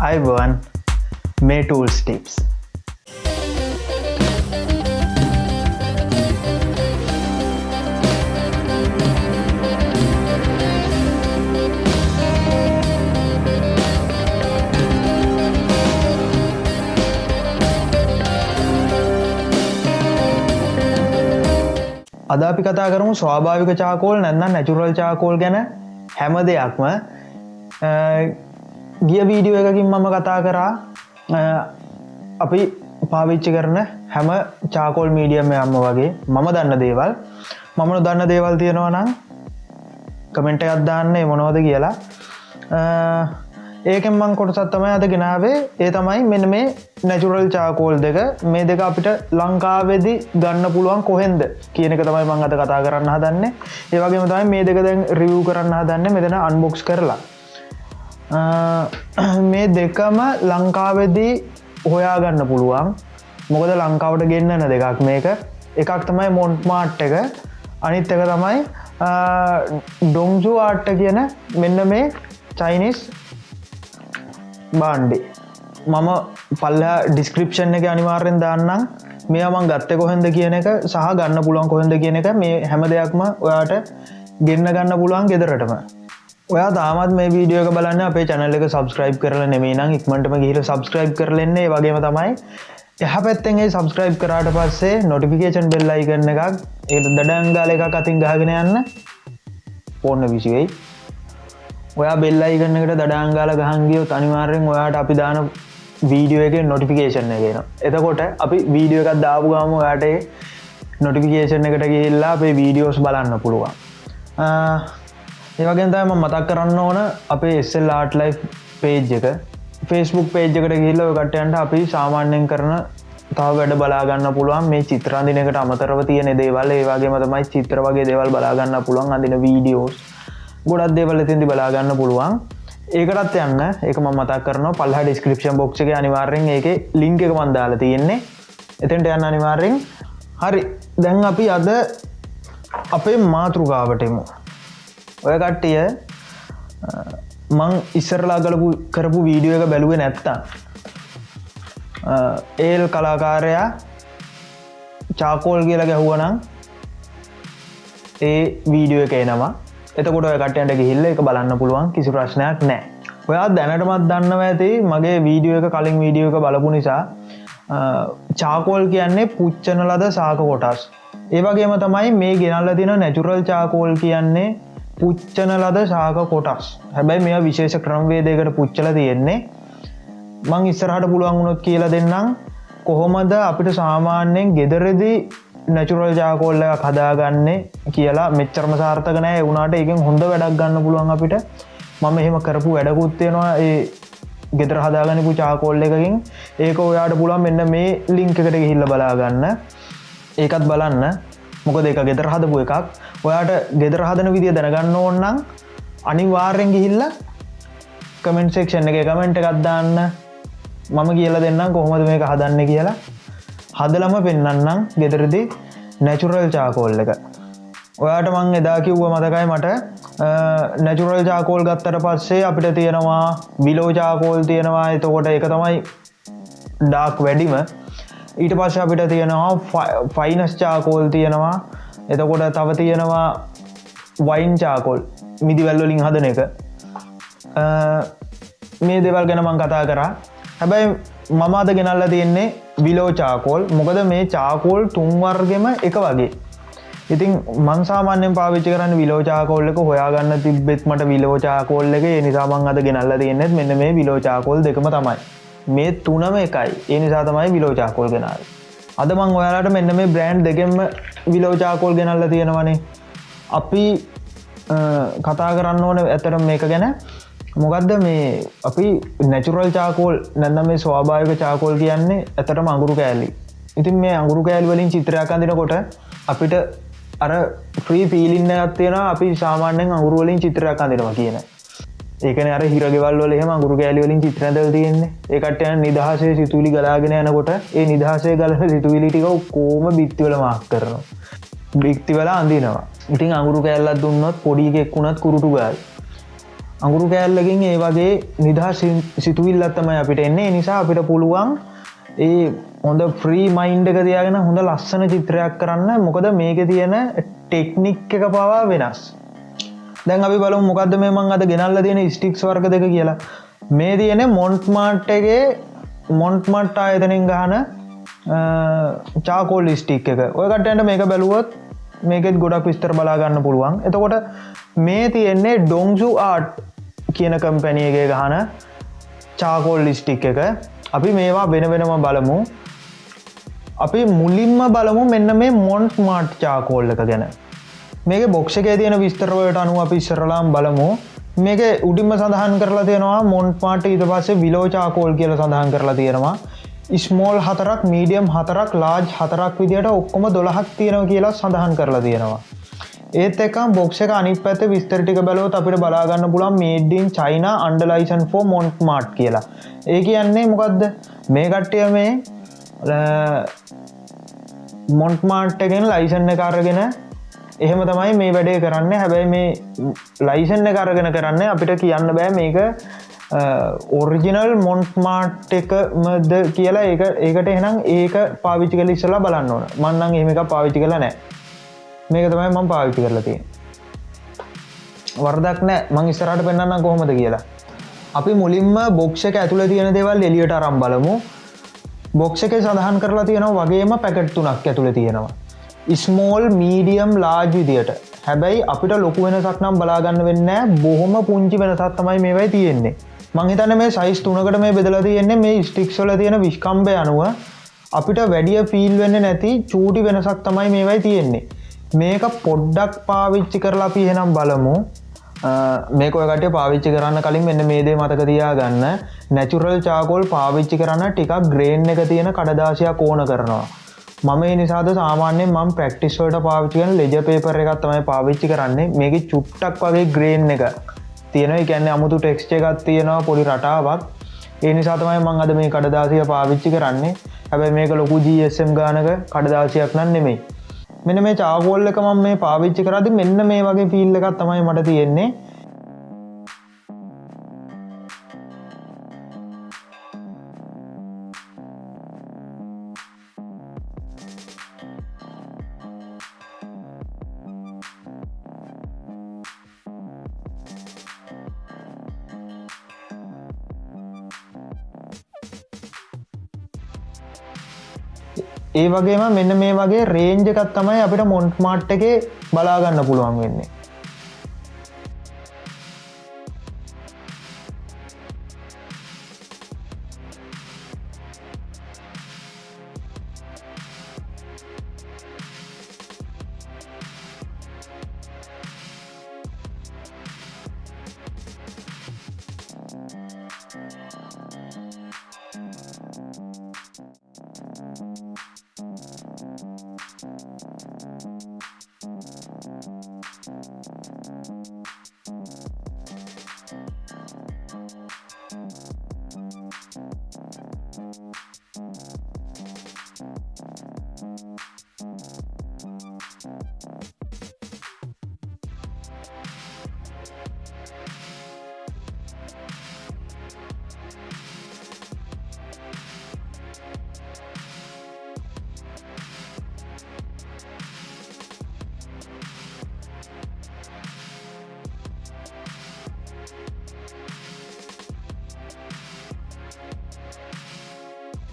අයිබවන් මේ tools tips අද අපි කතා කරමු ස්වාභාවික චාකෝල් නැන්නම් නැචුරල් චාකෝල් ගැන හැම දෙයක්ම. ගිය වීඩියෝ එකකින් මම කතා කරා. අපි පාවිච්චි කරන හැම චාකෝල් මීඩියම යම්ම වගේ මම දන්න දේවල්. මමන දන්න දේවල් තියෙනවා නම් කමෙන්ට අත්දාන්නේ මොනවද කියලා. ඒකෙන් මං කොටසත් තමයි අද ගෙනාවේ. ඒ තමයි මෙන්න මේ නැචුරල් චාකෝල් දෙක. මේ දෙක අපිට ලංකාවෙදි ගන්න පුළුවන් කොහෙන්ද කියනක තමයි මං අත කතා කරන්න හදන්න. ඒවගේම තමයි මේ දෙක දැන් රිව් කරන්න හදන්න මෙතන අන්බොක්ස් කරලා. මේ දෙකම ලංකාවෙදී හොයාගන්න පුළුවන්. මොකද ලංකාවට ගෙන්න්නන දෙකක් මේක. එකක් තමයි මොන්ට් මාට් එක. අනිත් එක තමයි ඩොංජු ආට්ට කියන මෙන්න මේ චයිනිස් බාන්්ඩි මම පල්ල ඩිස්ක්‍රපෂන් එක අනිවාර්යෙන් දාන්නම්. මෙයාමන් ගත්ත කොහෙන්ද කියන එක සහ ගන්න පුළුවන් කොහෙන්ද කියන එක මේ හැම දෙයක්ම ඔයාට ගෙන්න්න ගන්න පුළුවන් ගෙදරටම. ඔයා තාමත් මේ වීඩියෝක බලන්න අපේ චැනල එක සබස්ක්‍රයිබ් කරල නෙමේ නම් ඉක්මටම ගහිර සබස්ක්‍රයිබ් කරලෙන්නේ වගේම තමයි එහ පැත්තෙන්ගේ සබස්ක්‍රයිබ් කරාට පස්සේ නොටිෆිකේෂන් බෙල්ලයි කරන එකක් ඒ දඩංගාල එකක් අතින් ගහගෙන යන්න. ඕන්න විසිවෙයි. ඔයා බෙල්ලයිගන්නකට දඩාංගාල ගහන්ගියෝ අනිවාර්යෙන් ඔයාට අපි දාන වීඩියෝ එක නොටිෆිකේෂන් එකෙන එතකොට අපි වීඩියෝ එකත් දාපු ගම යාට නොටිෆිකේෂන් එකට ගිල්ලා අපේ වීඩියෝස් බලන්න පුළුවන්. ඒවගෙන්තම මතක් කරන්න ඕන අපේ එස්සල් ආට් ලයි් පේජ් එක. ෆෙස්බුක් පේජ්කට ගිල්ල කටයන්ට අපි සාමාන්‍යයෙන් කරන තව වැඩ බලාගන්න පුළුවන්. මේ චිත්‍රන්දිනකට අමතරව තියෙන දේවල්. ඒවාගේ මතමයි චිත්‍ර වගේ දේවල් බලාගන්න පුළුවන්. අදින වීඩියෝස් ගොඩක් දේවල් තිදි බලාගන්න පුළුවන්. ඒකටත් යන්න. එක ම මතක් කරන පල්හ ඩිස්ක්‍රපෂන් බොක්්ක අනිවාර්යෙන් ඒක ලිංක එක මන්දාල තියෙන්නේ. එතෙන්ට යන්න අනිවාර්යෙන්. හරි. දැන් අපි අද අපේ මාතෘගාවටමු ඔය කට්ටිය මං ඉස්සරලා කලපු කරපු වීඩියෝ එක බැලුව නැත්තා ඒල් කලාකාරයා චාකෝල් කියලා ගැහුවනම් ඒ වීඩියෝ එක එනවා. එතකොට කටයන්ට ගිහිල්ල එක බලන්න පුළුවන් කිසි ප්‍රශ්නයක් නෑ ඔයා දැනටමත් දන්නව ඇති මගේ වීඩියෝ එක කලින් වීඩියෝ එක බලපු නිසා චාකෝල් කියන්නේ පුච්චන ලද සාක කොටස්. ඒවගේම තමයි මේ ගෙනල්ල තින නැචුරල් චාකෝල් කියන්නේ පුච්චන ලද ශාක කොටස්. හැබැයි මෙ විශේෂ ක්‍රම්වේදයකට පුච්චල තියෙන්නේ. මං ඉස්සරහට පුළුවන් වුණොත් කියලා දෙන්නම්. කොහොමද අපිට සාමාන්‍යයෙන් ගෙදරදී නැචුරල් ජාකෝල්ල කදාගන්නේ කියලා මෙච්චරම සාර්ථක නෑ. වුණට එකෙන් හොඳ වැඩක් ගන්න පුළුවන් අපිට. මම එහෙම කරපු වැඩකුත්තියෙනවා ඒ ගෙදර හදාගනිපු චාකෝල්ල එකකින්. ඒක ඔයාට පුළුවන් මෙන්න මේ ලිංකකට ගිහිල්ල බලාගන්න. ඒකත් බලන්න. මොක දෙක ගෙදර හදපු එකක්. ඔයාට ගෙදර හදන විදිිය දැනගන්න ඕන්නම් අනිවාර්යෙන් ගිහිල්ල කමෙන්ට්සෙක්ෂන් එක කමෙන්ට් එකත්දාන්න මම කියල දෙන්නම් කොහොමද මේක හදන්න කියලා. හදලම පෙන්න්නම් ගෙදරදි නැචුරල් චාකෝල් එක. ඔයාට මං එදා කිව්ව මතකයි මට නැචුරල් චාකෝල් ගත්තට පස්සේ අපිට තියෙනවා විලෝ චාකෝල් තියෙනවා. එතකොට එක තමයි ඩාක් වැඩිම. ඊට පස්ස අපිට තියෙනවා ෆයිනස් චාකෝල් තියෙනවා. එතකොට තව තියෙනවා වයින් චාකෝල් මිදිවැල්ලොලින් හදන එක. මේ දෙවල් ගැන මං කතා කරා. හැබැයි මම අද ගෙනල්ල තියෙන්නේ විලෝ චාකෝල් මොකද මේ චාකෝල් තුන්වර්ගෙම එක වගේ. ඉතින් මන්සාමාන්‍යෙන් පාවිච්චි කරන්න විලෝචාකෝල්ලක හොයාගන්න තිබෙත් මට විලෝචාකෝල්ල එක. නිසාමන් අද ගෙනල්ල තියෙනෙත් මෙන්න මේ විලෝචාකෝල් දෙකම තමයි. මේ තුනම එකයි. ඒ නිසා තමයි විලෝචාකෝල් ගෙනල් අද මං ඔයාලට මෙන්න මේ බ්‍රෑන්් දෙකෙම විලෝචාකෝල් ගෙනල්ල තියෙනවනේ. අපි කතා කරන්න ඕන ඇතර මේක ගැන. මොකක්ද මේ අපි නැචුරල් චාකෝල් නැන්න මේ ස්වාභායක චාකෝල් කියන්නේ ඇතටම අඟුරු කෑල්ලි ඉතින් මේ අඟුරු කෑල් වලින් චිත්‍රයක් අඳනකොට අපිට අර ්‍රී පීලින්න ඇත්තියෙන අපි සාමාන්‍යෙන් අඟුරුවලින් චිත්‍රයක් අඳනවා කියන. ඒකන අර හිරගෙවල් එහම අඟුරු කෑලිවලින් චිත්‍රදල් තියෙන්නේ. ඒකටයන් නිදහසේ සිතුලි ගලාගෙන යනකොට ඒ නිදහසේ ගලන සිතුවිලිටික කෝම බිත්තිවල මාක් කරනවා. බික්ති වෙලා අඳනවා. ඉතින් අඟුරු කෑල්ලත් දුන්නත් පොඩිගෙක් වුණත් කුරුටු ගල්. අඟුරු කෑල්ලකින් ඒ වගේ නිදහ සිතුවිල්ලත්තමයි අපිට එන්නේ. නිසා අපිට පුළුවන් ඒ හොඳ ෆ්‍රී මයින්්ඩ එක තියාගෙන හොඳ ලස්සන චිත්‍රයක් කරන්න. මොකද මේක තියෙන ටෙක්නික් එක පවා වෙනස්. දැන් අපි බලු මොකක්ද මේ මං අද ගෙනල්ල තියෙන ස්ටික්ස් වර්ග දෙක කියලා. මේ තියෙන මොන්ට් මාට්ටගේ මොන්ට්මට් ආයතනින් ගහන චාකෝල් ස්ටික් එක. ඔයකටට මේක බැලුවොත් මේකෙත් ගොඩක් විස්තර බලාගන්න පුළුවන්. එතකොට මේ තියෙන්නේ ඩොංසු ආට් කියන කම්පැනියගේ ගහන චාකෝල් ලිස්ටික් එක. අපි මේවා වෙන වෙනම බලමු. අපි මුලින්ම බලමු මෙන්න මේ මොන්ට් මාට් චාකෝල් එක ගැන. මේක බොක්ෂකේ තියෙන විස්තරවලට අනුව අපි ඉස්සරලාම් බලමු. මේක උඩින්ම සඳහන් කරලා තියෙනවා මොන්ට් මාට ඊට පස්සේ විලෝචාකෝල් කියල සඳහන් කරලා තියෙනවා. ස්මෝල් හතරක් මීඩියම් හතරක් ලාජ් හතරක් විදියට ඔක්කොම දොළහක් තියෙනව කියලා සඳහන් කරලා තියෙනවා. ඒත් එක බොක්ෂ එක අනි පැත විස්තරටික බැලෝත් අපිට බලාගන්න පුළන් මේඩින් චයින අන්ඩලයිසන් ෆෝ මොන්ට් මාට් කියලා. ඒ කියන්නේ මොකක්ද මේ කට්ටය මේ මොන්ට් මාට්ටගෙන් ලයිසන්න කාරගෙන එහෙම තමයි මේ වැඩේ කරන්න. හැබැයි මේ ලයිසන්න කරගෙන කරන්න අපිට කියන්න බෑ මේක ඔරිජිනල් මොන්ට් මාට් එකමද කියලා. ඒ ඒකට එහනම් ඒක පාවිච්චි කල ඉස්සලා බලන්න ඕන. මන්නන් එහෙම එක පාවිච්චි කල නෑ. මේක තමයි මං පාවිච්චි කරලතිය වර්දක් නෑ. මං ඉස්සරට පෙන්න්න කොහොමද කියලා. අපි මුලින්ම බොක්ෂක ඇතුළ තියෙන දෙවල් එලියට අරම් බලමු. බොක්ෂ එක සඳහන් කරලා තියෙනවා වගේම පැකට් තුනක් ඇතුළ තියෙනවා. ස්මෝල් මීඩියම් ලාජ් විදියට. හැබැයි අපිට ලොකු වෙනසක් නම් බලාගන්න වෙන්න බොහොම පුංචි වෙනසත් තමයි මේවයි තියෙන්නේ. මංහිතන මේ සයිස් තුනකට මේ බෙදල තියෙන්නේ මේ ස්ටික්සොල තියෙන විශ්කම්බය අනුව. අපිට වැඩිය ෆිල් වෙන්න නැති චූටි වෙනසක් තමයි මේවයි තියෙන්නේ. මේක පොඩ්ඩක් පාවිච්චි කරලා අපි එහෙනම් බලමු. මේක ඔයකට පාවිච්චි කරන්න කලින් මෙන්න මේදේ මතක තියා ගන්න නැචුරල් චාකෝල් පාවිච්චි කරන්න ටිකක් ග්‍රේන් එක තියෙන කඩදාශයක් ඕන කරනවා. මම නිසාද සාමාන්‍ය ම ප්‍රක්ටිස්වලට පාවිච්චිකන ලෙජ පේපර එකත් තමයි පාවිච්චි කරන්නේ. මේක චුට්ටක් වගේ ග්‍රේන් එක තියෙන එකන්න අමුතු ටෙක්ස්ට එකත් තියෙනවා පොඩි රටාවක්. ඒ නිසාතමයි මං අද මේ කඩදාසිය පාවිච්චි කරන්නේ. හැබැයි මේක ලොකු ජSM ගානක කඩදාසියක් නම් නෙමෙයි. මෙන මේ චාගෝල්ල එක මම මේ පාවිච්චි කරදි මෙන්න මේ වගේ ෆිල්ල එකත් තමයි මට තියෙන්නේ. ඒ වගේම මෙන්න මේ වගේ රේන්ජකත් තමයි අපිට මොන්ට් මාට් එක බලාගන්න පුළුවන් වෙන්නේ.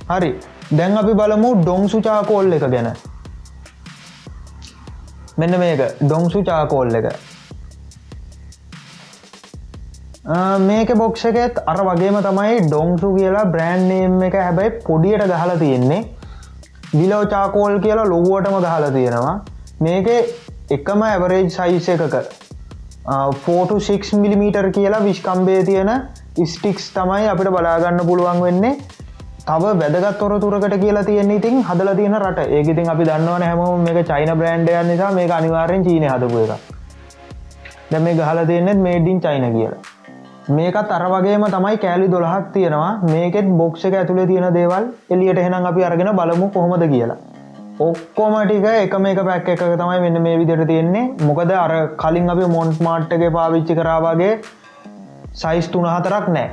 හරි. දැන් අපි බලමු ඩොංසු චාකෝල් එක ගැන. මෙන්න මේක ඩොංසු චාකෝල් එක. මේක බොක්ෂකෙත් අර වගේම තමයි ඩොංසු කියලා බ්‍රෑන්්නේම් එක හැබැයි පොඩියට ගහලා තියෙන්නේ. විලෝ චාකෝල් කියලා ලොව්ුවටම ගහලා තියෙනවා. මේක එකම ඇවරේජ් සයිස එකක 4-6 මිලිමීටර් කියලා විශ්කම්බේ තියෙන ස්ටික්ස් තමයි අපිට බලාගන්න පුළුවන් වෙන්නේ. තව වැදගත් තොරතුරකට කියලා තියෙන ඉතින් හදල තියෙන රට. ඒකඉතින් අපි දන්නවන හැම මේ චයින බ්‍රන්ඩ්යන් නිසා මේ අනිවාරෙන් චීන හදපු එක දැ මේ ගහල දෙන්නෙත් මේඩින් චයින කියලා. මේකත් අර වගේම තමයි කෑලි දොළහක් තියෙනවා. මේකෙත් බොක්ෂ එක ඇතුළේ තියෙන දේවල් එලියට එහෙනම් අපි අරගෙන බලමු කොහොමද කියලා. ඔක්කොමටික එක මේක පැක් එක තමයි මෙන්න මේ විදිට තියෙන්නේ. මොකද අර කලින් අපි මොන්ට් මාට්ටගේ පාවිච්චි කරාවගේ සයිස් තුන හතරක් නෑ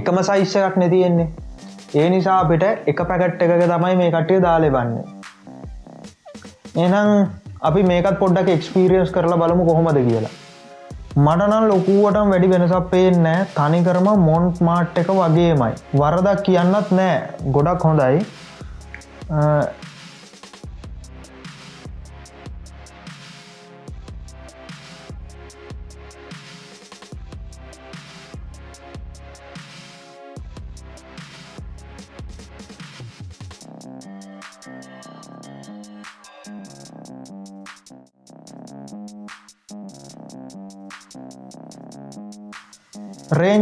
එකම සයිස්ස එකක් නැතියෙන්නේ ඒ නිසා අපිට එක පැකට් එකක තමයි මේ කට්ටිය දාලෙ බන්නේ. එනම් අපි මේකත් පොඩ්ඩක් එක්ස්පිරියන්ස් කරලා බලමු කොහොමද කියලා. මටනල් ලොකුවටම් වැඩි වෙනසක් පේෙන්නෑ තනිකරම මොන්ට් මාට් එක වගේමයි. වරදක් කියන්නත් නෑ ගොඩක් හොඳයි.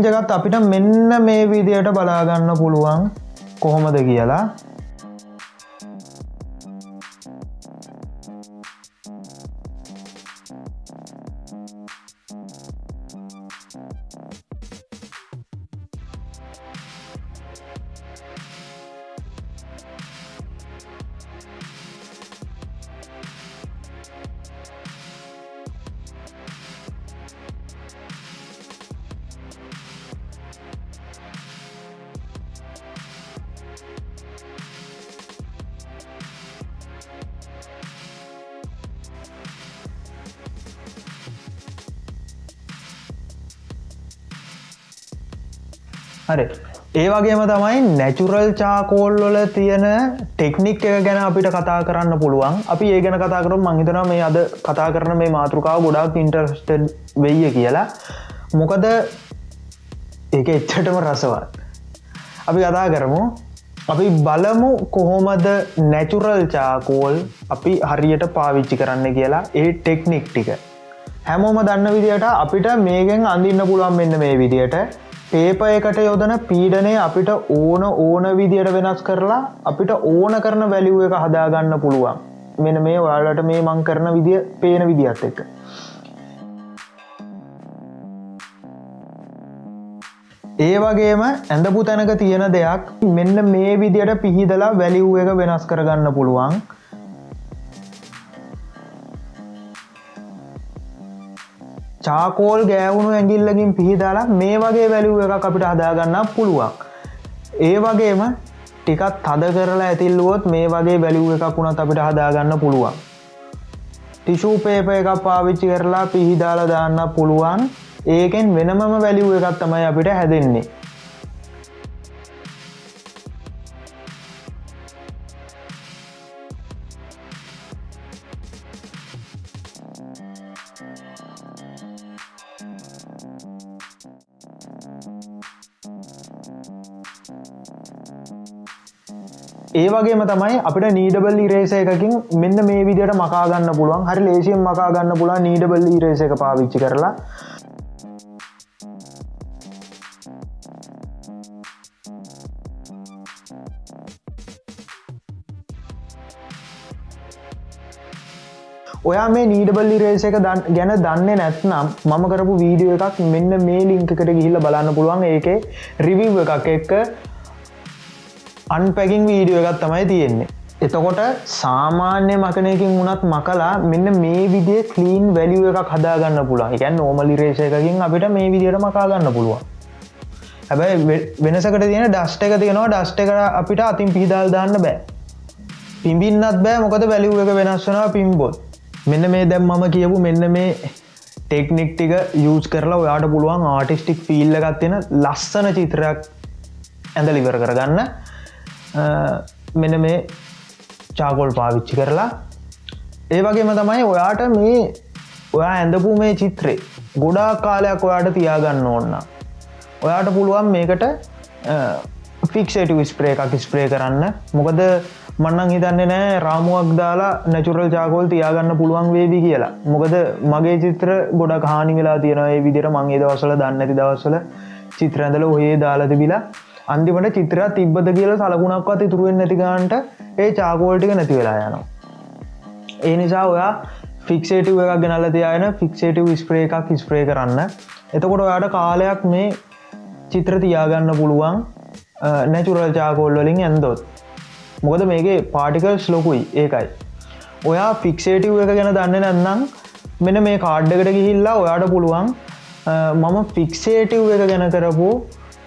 රේන්ජගත් අපිට මෙන්න මේ විදියට බලාගන්න පුළුවන් කොහොමද කියලා. හරි. ඒ වගේම තමයි නැචුරල් චාකෝල් වල තියෙන ටෙක්නික් එක ගැන අපිට කතා කරන්න පුළුවන්. අපි ඒ ගැන කතා කරු මංහිතන මේ අද කතා කරන මේ මාතෘකාව ගොඩක් ඉන්ටර්ස්ටඩ් වෙయ్య කියලා. මොකද ඒක එච්චටම රසවත්. අපි කතා කරමු. අපි බලමු කොහොමද නැචුරල් චාකෝල් අපි හරියට පාවිච්චි කරන්න කියලා ඒ ටෙක්නික් ටික. හැමෝම දන්න විදියට අපිට මේගෙන් අඳන්න පුළුවන් මෙන්න මේ විදියට. පේප එකට යොදන පීඩනය අපිට ඕන ඕන විදියට වෙනස් කරලා අපිට ඕන කරන වැලිුව එක හදාගන්න පුළුවන්. මෙන මේ ඔයාලට මේ මං කරන විදිිය පේන විදිහත් එක්ක. ඒ වගේම ඇඳපු තැනක තියෙන දෙයක් මෙන්න මේ විදියට පිහිදලා වැලිව් එක වෙනස් කරගන්න පුළුවන්. චාකෝල් ගෑවුණු ඇගිල්ලකින් පිහිදාලා මේ වගේ වැලිුව එක අපිට හදාගන්න පුළුවන් ඒ වගේම ටිකත් තද කරලා ඇතිල්ලුවොත් මේ වගේ වැලිුව එකක් වුණත් අපිට හදාගන්න පුළුවන්. ටිෂූ පේප එකක් පාවිච්චි කරලා පිහිදාලා දාන්න පුළුවන්. ඒකෙන් වෙනමම වැලිුව එකත් තමයි අපිට හැදෙන්නේ. ඒ වගේම තමයි අපිට නීඩබල් ඉරේස එකකින් මෙන්න මේ විදියට මකාගන්න පුළුවන්. හරි ලේසියෙන් මකාගන්න පුළා නීඩබල් ඉරේස එක පාවිච්චි කරලා. ඔයා මේ නීඩබල් ඉරේස එක ගැන දන්න නැත්නම් මම කරපු වීඩියෝ එකක් මෙන්න මේ ලිංකට ගිහිල්ල බලන්න පුළුවන්. ඒක රිවිව් එකක් එක්ක අන්පැකින් වීඩියෝ එකත් තමයි තියෙන්නේ. එතකොට සාමාන්‍ය මකනයකින් වුණත් මකලා මෙන්න මේ විදිේ කලීන් වැලිුව එකක් හදාගන්න පුළා එකන් නෝමලි රේෂයකින් අපිට මේ විදියට මකාගන්න පුළුවන්. හැබැයි වෙනසකට තියෙන ඩස්ට එක තියෙනවා. ඩස්ට එක අපිට අතින් පිහිදල් දාන්න බෑ. පිම්බින්නත් බෑ. මොකද වැලිුව එක වෙනස්සනවා පිම්බොත් මෙන්න මේ දැම් මම කියපු මෙන්න මේ ටෙක්නික් ටික යස් කරලා ඔයාට පුළුවන් ආටිස්ටික් ෆිල්ල එකත් තියෙන ලස්සන චිත්‍රයක් ඇඳලිවර කරගන්න. මෙන මේ චාකොල් පාවිච්චි කරලා. ඒ වගේම තමයි ඔයාට මේ ඔයා ඇඳපු මේ චිත්‍රේ ගොඩා කාලයක් ඔයාට තියාගන්න ඕන්න ඔයාට පුළුවන් මේකට ෆික්ෂට විස්ප්‍රේ එකක් ස්ප්‍රේ කරන්න. මොකද මන්නන් හිතන්නේ නෑ රාමුවක් දාලා නැචුරල් චාකෝල් තියාගන්න පුළුවන් වේවි කියලා. මොකද මගේ චිත්‍ර ගොඩ කානි වෙලා තියෙනඒ විදිර මංගේ දවසල දන්නඇති දවසල චිත්‍රඇඳල ඔහේ දාලතිබිලා අන්තිමට චිත්‍රයක් තිබ්බද කියල සලකුණක්වත් ඉතුරුවෙන් නැතිගන්ට ඒ චාකෝල්ටික නැති වෙලා යනවා. ඒ නිසා ඔයා ෆික්ෂේටව එකක් ගෙනල්ල තියන ෆික්ෂේටව ස්ප්‍රේ එකක් ස්ප්‍රේ කරන්න. එතකොට ඔයාට කාලයක් මේ චිත්‍ර තියාගන්න පුළුවන් නැචුරල් චාකෝල් වලින් ඇන්දොත් මොකද මේගේ පාටිකල්ස් ලොකුයි ඒකයි. ඔයා ෆික්ෂේටව් එක ගැන දන්න නැන්නම් මෙන මේ කාඩ්ඩකට ගිහිල්ලා ඔයාට පුළුවන් මම ෆික්සේටව් එක ගැන කරපු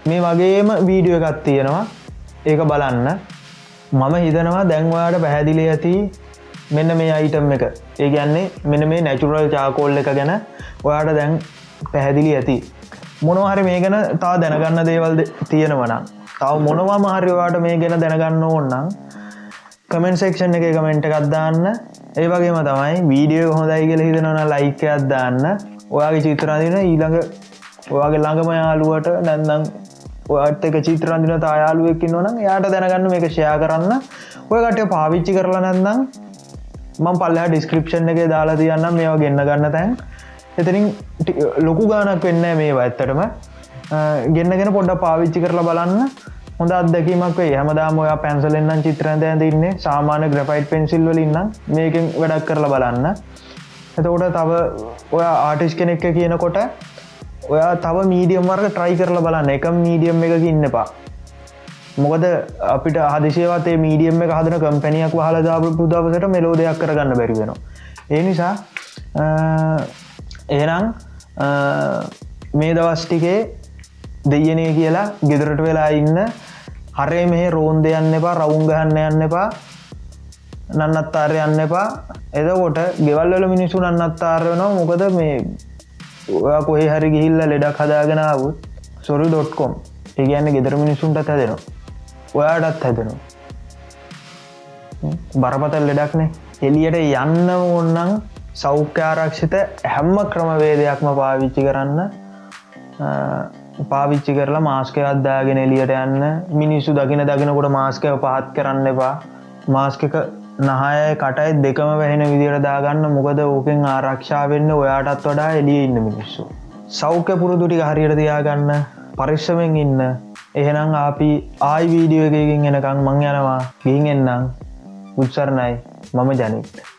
මේ වගේම වීඩියෝ එකත් තියෙනවා. ඒක බලන්න. මම හිතනවා දැන්වාට පැහැදිලි ඇති මෙන්න මේ අයිටම් එක. ඒ ගැන්නේ මෙන්න මේ නැචුරල් චාකෝල් එක ගැන ඔයාට දැන් පැහැදිලි ඇති. මොනහරි මේ ගැන තා දැනගන්න දේවල් තියෙනවනම් තව මොනවා මහරිවාට මේ ගැන දැනගන්න ඕන්නම් කමෙන්ට සෙක්ෂන් එක කමෙන්ට් එකක් දාන්න. ඒ වගේම තමයි වීඩියෝ හොඳයි කියල හිතනවන ලයිකයක් දාන්න. ඔයාගේ චිත්‍රාදින ඊළඟ ඔයාගේ ළඟම යාලුවට නැන්නම් ඔයාට එක චිත්‍රන්දින තායාලුවකින් නොනම් යායට දැනගන්න මේක ෂයා කරන්න. ඔයකට පාවිච්චි කරලා නැන්නම් මං පල්ලා ඩිස්ක්‍රපෂන් එක දාලා තියන්න මේවා ගන්න ගන්න තැන්. එතරින් ලොකු ගානක් වෙන්න මේවා ඇත්තටම. ගෙන්න්නගෙන පොඩ්ඩ පාවිච්චි කරලා බලන්න. හොඳ අදැකීමක් වේ හමදාම ඔයා පැන්සලෙන්න්න චිත්‍රන්ත ඇතින්නේ සාමාන ග්‍රපයිට් පෙන්සිල්වල ඉන්න මේකෙන් වැඩක් කරලා බලන්න. එතකොට තව ඔයා ආටිස් කෙනෙක්ක කියනකොට ඔයා තව මීඩියම් වර්ග ට්‍රයි කරලා බලන්න. එක මීඩියම් එක ඉන්න එපා. මොකද අපිට හදිසියවතේ මීඩියම් එක හදන කම්පැනියක් හලදා පුදාවසට මෙලෝ දෙයක් කරගන්න බැරිවෙනවා ඒ නිසා එහෙනම් මේ දවස්ටිකේ දෙයනේ කියලා ගෙදරට වෙලා ඉන්න හරේ මෙහ රෝන් දෙයන්න එපා රවුන් ගහන්න යන්න එපා නන්නත්තාරය යන්න එපා. එදකොට ගෙවල්වල මිනිසු නන්නත්තාර වෙනවා. මොකද මේ ඔයා කොහේ හරි ගිහිල්ල ලෙඩක් හදාගෙනාවත් සොරි ඩොට්කොම් ඒගන්න ගෙදර මිනිසුන්ට හැදෙනවා. ඔයාටත් හැදෙනවා. බරපතල් ලෙඩක්නේ එලියට යන්න ඕන්නන් සෞඛ්‍යාරක්ෂිත හැම්ම ක්‍රමවේදයක්ම පාවිච්චි කරන්න පාවිච්චි කරලා මාස්කය අද්දාගෙන එලියට යන්න. මිනිස්සු දකින දකිනකොට මාස්කය පහත් කරන්න එපා. මාස්කක නහය කටයි දෙකම වැහෙන විදියට දාගන්න. මොකද ඕකෙන් ආරක්ෂා වෙන්න ඔයාටත් වඩා එලිය ඉන්න මිනිස්සු. සෞඛ්‍ය පුරුදුටි හරියට තියාගන්න. පරිශ්ෂමෙන් ඉන්න. එහෙනම් අපි ආයි වීඩියෝ එකකින් එනකං මං යනවා. ගිහින් එන්නම්. උත්සරණයි. මම ජනිත්.